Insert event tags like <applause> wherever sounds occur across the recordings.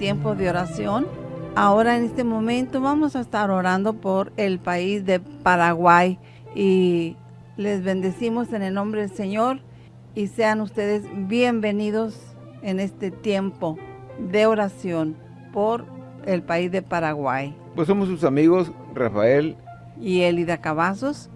Tiempo de oración. Ahora en este momento vamos a estar orando por el país de Paraguay y les bendecimos en el nombre del Señor y sean ustedes bienvenidos en este tiempo de oración por el país de Paraguay. Pues somos sus amigos Rafael y Elida Cavazos.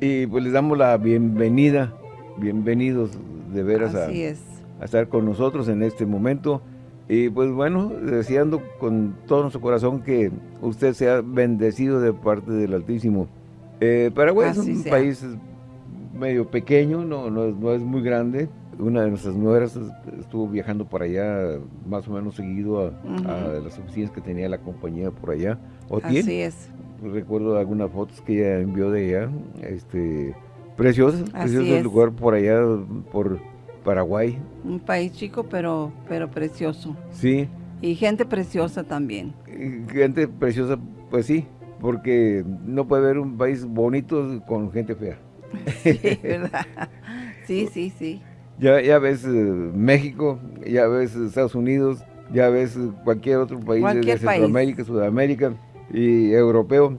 Y pues les damos la bienvenida, bienvenidos de veras a, a estar con nosotros en este momento. Y pues bueno, deseando con todo nuestro corazón que usted sea bendecido de parte del Altísimo. Eh, Paraguay es un país medio pequeño, no, no, es, muy grande. Una de nuestras nueras estuvo viajando por allá más o menos seguido a, las oficinas que tenía la compañía por allá. ¿O Así es. Recuerdo algunas fotos que ella envió de allá. Este, preciosas, precioso el lugar por allá, por Paraguay. Un país chico, pero, pero precioso. Sí. Y gente preciosa también. gente preciosa, pues sí, porque no puede haber un país bonito con gente fea. <laughs> Sí, ¿verdad? <laughs> sí, sí, sí. Ya, ya ves eh, México, ya ves Estados Unidos, ya ves cualquier otro país de Centroamérica, Sudamérica y europeo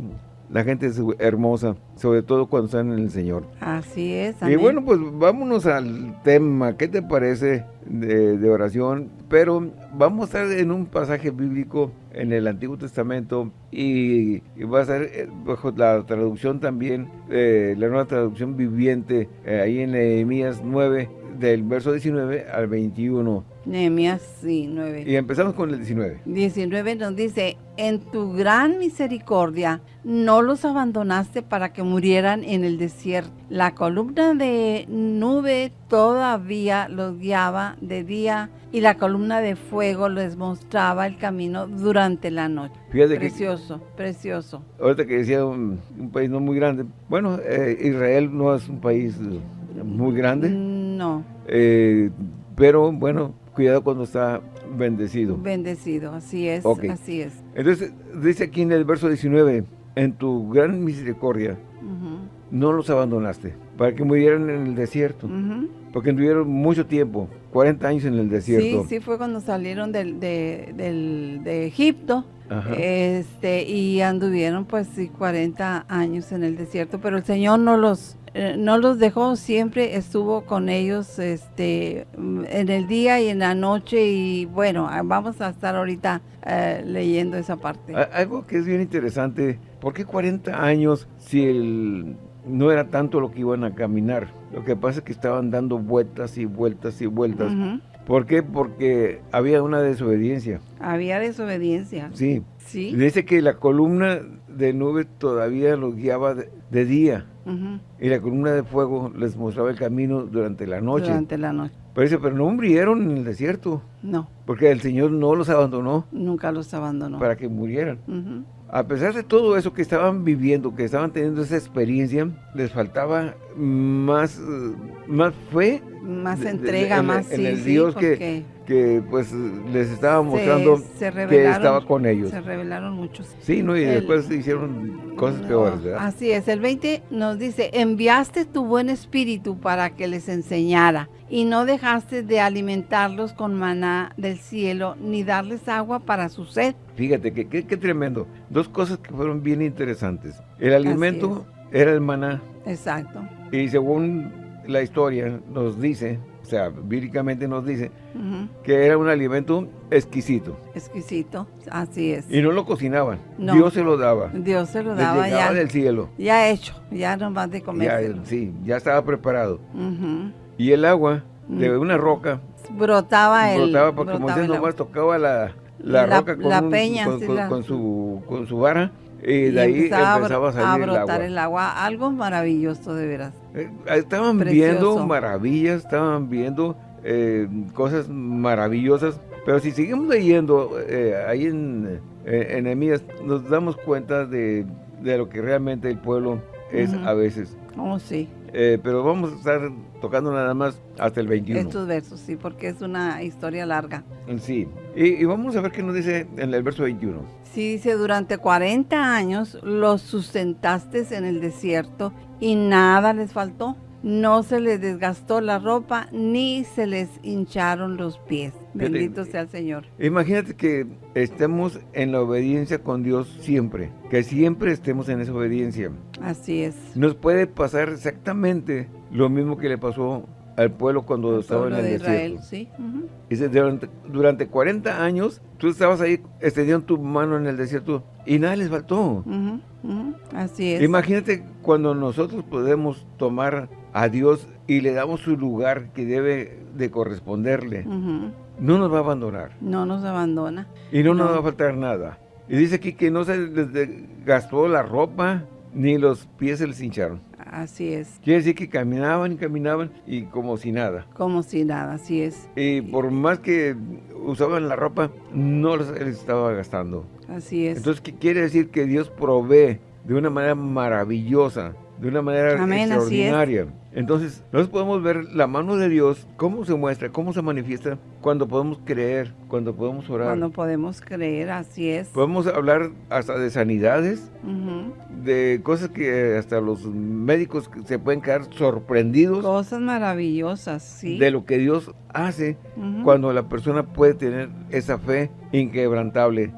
la gente es hermosa, sobre todo cuando están en el Señor. Así es. Y bueno, pues vámonos al tema. ¿Qué te parece de, oración? Pero vamos a estar en un pasaje bíblico en el Antiguo Testamento y, va a ser eh, bajo la traducción también, eh, la nueva traducción viviente, eh, ahí en Nehemías 9, del verso 19 al 21. Nehemías, sí, 9. Y empezamos con el 19. 19 nos dice, en tu gran misericordia no los abandonaste para que murieran en el desierto. La columna de nube todavía los guiaba de día y la columna de fuego les mostraba el camino durante la noche. precioso, precioso. Ahorita que decía un, país no muy grande, bueno, eh, Israel no es un país muy grande. No. Eh, pero bueno, cuidado cuando está bendecido. Bendecido, así es, así es. Entonces, dice aquí en el verso 19, en tu gran misericordia, no los abandonaste, para que murieran en el desierto, porque tuvieron mucho tiempo, 40 años en el desierto. Sí, sí, fue cuando salieron del, de, de Egipto, este y anduvieron pues sí, 40 años en el desierto, pero el Señor no los eh, no los dejó, siempre estuvo con ellos este, en el día y en la noche y bueno, ah, vamos a estar ahorita eh, leyendo esa parte. Algo que es bien interesante, ¿por qué 40 años si el, no era tanto lo que iban a caminar? Lo que pasa es que estaban dando vueltas y vueltas y vueltas. ¿Por qué? Porque había una desobediencia. Había desobediencia. Sí. Sí. Dice que la columna de nube todavía los guiaba de día y la columna de fuego les mostraba el camino durante la noche. Durante la noche. Pero, no murieron en el desierto. No. Porque el Señor no los abandonó. Nunca los abandonó. Para que murieran. A pesar de todo eso que estaban viviendo, que estaban teniendo esa experiencia, les faltaba más, más fe. Más entrega, más en, el Dios que, que pues les estaba mostrando que estaba con ellos. Se revelaron muchos. Sí, ¿no? y después hicieron cosas peores, ¿verdad? Así es, el 20 nos dice, enviaste tu buen espíritu para que les enseñara y no dejaste de alimentarlos con maná del cielo ni darles agua para su sed. Fíjate, qué que, tremendo. Dos cosas que fueron bien interesantes. El alimento era el maná. Exacto. Y según la historia nos dice o sea, bíblicamente nos dice que era un alimento exquisito. Exquisito, así es. Y no lo cocinaban, Dios se lo daba. Dios se lo daba ya. del cielo. Ya hecho, ya nomás de comer. Sí, ya estaba preparado. Y el agua de una roca brotaba el brotaba porque como Moisés nomás tocaba la, la, roca con, la peña, con, su, con su vara y de ahí empezaba, a, salir a brotar el agua. Algo maravilloso, de veras. Eh, estaban viendo maravillas, estaban viendo eh, cosas maravillosas. Pero si seguimos leyendo eh, ahí en, en nos damos cuenta de, lo que realmente el pueblo es a veces. Oh, sí. pero vamos a estar tocando nada más hasta el 21. Estos versos, sí, porque es una historia larga. Sí. Y, y vamos a ver qué nos dice en el verso 21. Sí, dice, durante 40 años los sustentaste en el desierto y nada les faltó. No se les desgastó la ropa, ni se les hincharon los pies. Bendito sea el Señor. Imagínate que estemos en la obediencia con Dios siempre, que siempre estemos en esa obediencia. Así es. Nos puede pasar exactamente lo mismo que le pasó al pueblo cuando estaba en el de Israel, Sí. Dice, durante, durante, 40 años tú estabas ahí extendiendo tu mano en el desierto y nada les faltó. Así es. Imagínate cuando nosotros podemos tomar a Dios y le damos su lugar que debe de corresponderle. No nos va a abandonar. No nos abandona. Y no, nos va a faltar nada. Y dice aquí que no se les gastó la ropa, ni los pies se les hincharon. Así es. Quiere decir que caminaban y caminaban y como si nada. Como si nada, así es. Y por más que usaban la ropa, no les estaba gastando. Así es. Entonces, ¿qué quiere decir? Que Dios provee de una manera maravillosa, de una manera extraordinaria. Entonces, nosotros podemos ver la mano de Dios, cómo se muestra, cómo se manifiesta, cuando podemos creer, cuando podemos orar. Cuando podemos creer, así es. Podemos hablar hasta de sanidades, de cosas que hasta los médicos se pueden quedar sorprendidos. Cosas maravillosas, sí. De lo que Dios hace cuando la persona puede tener esa fe inquebrantable,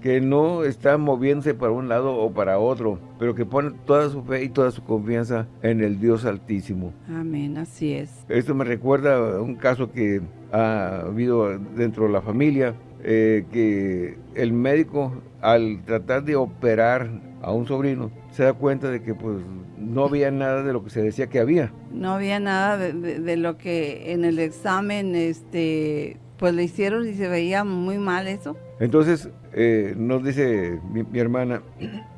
que no está moviéndose para un lado o para otro, pero que pone toda su fe y toda su confianza en el Dios Altísimo. Amén, así es. Esto me recuerda a un caso que ha habido dentro de la familia, eh, que el médico al tratar de operar a un sobrino se da cuenta de que pues no había nada de lo que se decía que había. No había nada de, lo que en el examen este pues le hicieron y se veía muy mal eso. Entonces eh, nos dice mi, mi hermana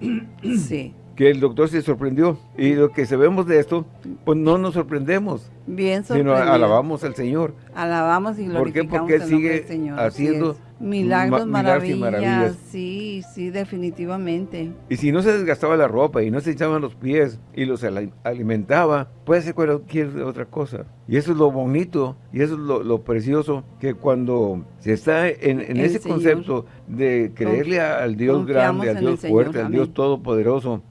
<clears throat> sí que el doctor se sorprendió. Y lo que sabemos de esto, pues no nos sorprendemos. Bien Sino alabamos al Señor. Alabamos y glorificamos ¿Por qué? Porque sigue Señor. haciendo milagros, maravillas. Sí, sí, definitivamente. Y si no se desgastaba la ropa y no se echaban los pies y los alimentaba, puede ser cualquier otra cosa. Y eso es lo bonito y eso es lo, precioso, que cuando se está en, ese concepto de creerle al Dios grande, al Dios fuerte, al Dios todopoderoso,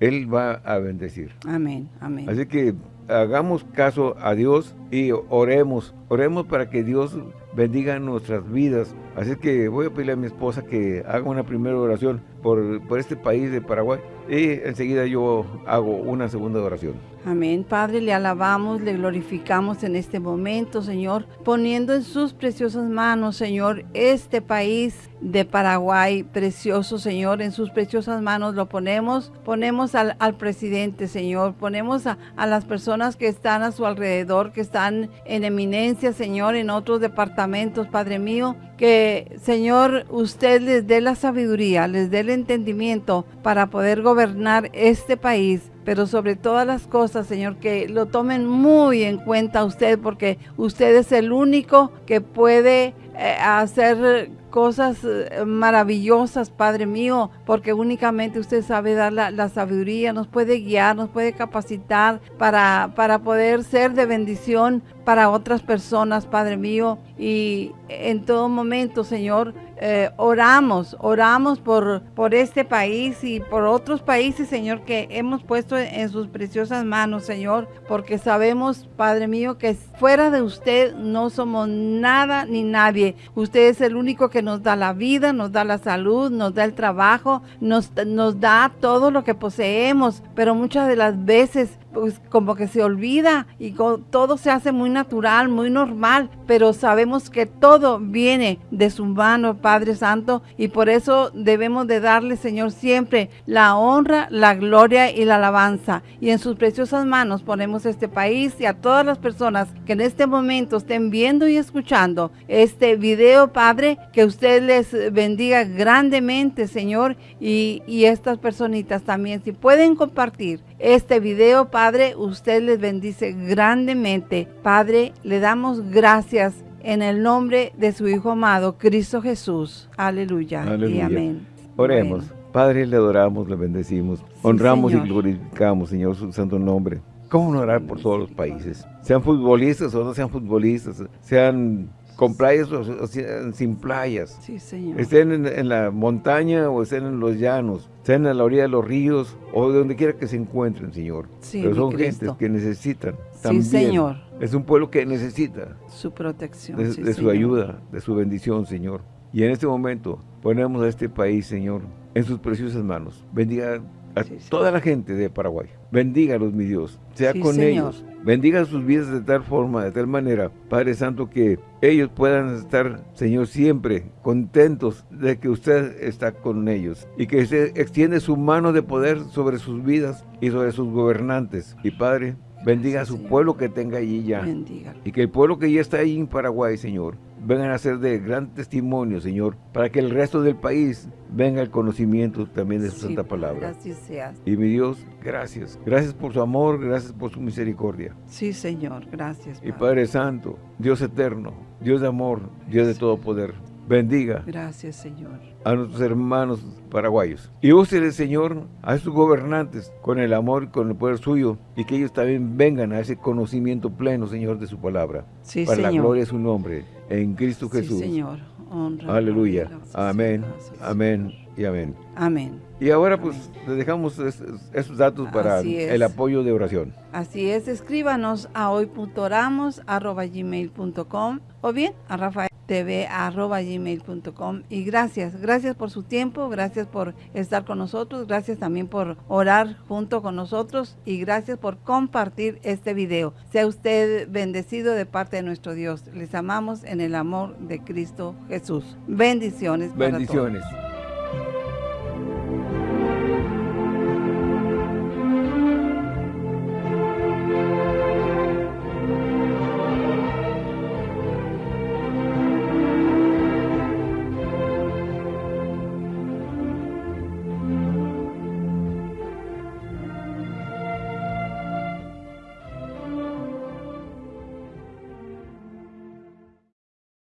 Él va a bendecir. Amén, amén. Así que hagamos caso a Dios y oremos, oremos para que Dios bendiga nuestras vidas. Así que voy a pedirle a mi esposa que haga una primera oración por, por este país de Paraguay y enseguida yo hago una segunda oración. Amén. Padre, le alabamos, le glorificamos en este momento, Señor, poniendo en sus preciosas manos, Señor, este país de Paraguay, precioso, Señor, en sus preciosas manos lo ponemos. Ponemos al, presidente, Señor, ponemos a, a las personas que están a su alrededor, que están en eminencia, Señor, en otros departamentos, Padre mío, que, Señor, usted les dé la sabiduría, les dé el entendimiento para poder gobernar este país pero sobre todas las cosas, Señor, que lo tomen muy en cuenta usted, porque usted es el único que puede eh, hacer cosas eh, maravillosas, Padre mío, porque únicamente usted sabe dar la, sabiduría, nos puede guiar, nos puede capacitar para, para poder ser de bendición para otras personas, Padre mío. Y en todo momento, Señor, eh, oramos, oramos por, por este país y por otros países, Señor, que hemos puesto en sus preciosas manos, Señor, porque sabemos, Padre mío, que fuera de usted no somos nada ni nadie. Usted es el único que nos da la vida, nos da la salud, nos da el trabajo, nos, nos da todo lo que poseemos, pero muchas de las veces pues como que se olvida y todo se hace muy natural, muy normal, pero sabemos que todo viene de su mano, Padre Santo, y por eso debemos de darle, Señor, siempre la honra, la gloria y la alabanza. Y en sus preciosas manos ponemos este país y a todas las personas que en este momento estén viendo y escuchando este video, Padre, que usted les bendiga grandemente, Señor, y, y estas personitas también, si pueden compartir este video, Padre, usted les bendice grandemente. Padre, le damos gracias en el nombre de su Hijo amado, Cristo Jesús. Aleluya, y amén. Oremos. Padre, le adoramos, le bendecimos, honramos y glorificamos, Señor, su santo nombre. ¿Cómo no orar por todos los países? Sean futbolistas o no sean futbolistas, sean con playas o, sin playas. Sí, Señor. Estén en, la montaña o estén en los llanos, estén en la orilla de los ríos o de donde quiera que se encuentren, Señor. Sí, Pero son gente que necesitan también. Sí, Señor. Es un pueblo que necesita. Su protección, De, su ayuda, de su bendición, Señor. Y en este momento ponemos a este país, Señor, en sus preciosas manos. Bendiga a toda la gente de Paraguay. Bendígalos, mi Dios. Sea con ellos. Bendiga sus vidas de tal forma, de tal manera, Padre Santo, que ellos puedan estar, Señor, siempre contentos de que usted está con ellos. Y que se extiende su mano de poder sobre sus vidas y sobre sus gobernantes. Y Padre, bendiga a su pueblo que tenga allí ya. Y que el pueblo que ya está ahí en Paraguay, Señor, vengan a ser de gran testimonio, Señor, para que el resto del país venga el conocimiento también de su santa palabra. Sea. Y mi Dios, gracias. Gracias por su amor, gracias por su misericordia. Sí, Señor, gracias. Y Padre Santo, Dios eterno, Dios de amor, Dios de todo poder, bendiga. Gracias, Señor. A nuestros hermanos paraguayos. Y úsele, Señor, a sus gobernantes con el amor y con el poder suyo y que ellos también vengan a ese conocimiento pleno, Señor, de su palabra. Sí, para la gloria de su nombre, en Cristo Jesús. Sí, Señor. Honra, Aleluya. amén, amén y amén. Amén. Y ahora pues le dejamos esos datos para el apoyo de oración. Así es, escríbanos a hoy.oramos.gmail.com o bien a Rafael tv.gmail.com y gracias, gracias por su tiempo, gracias por estar con nosotros, gracias también por orar junto con nosotros y gracias por compartir este video. Sea usted bendecido de parte de nuestro Dios. Les amamos en el amor de Cristo Jesús. Bendiciones. Bendiciones.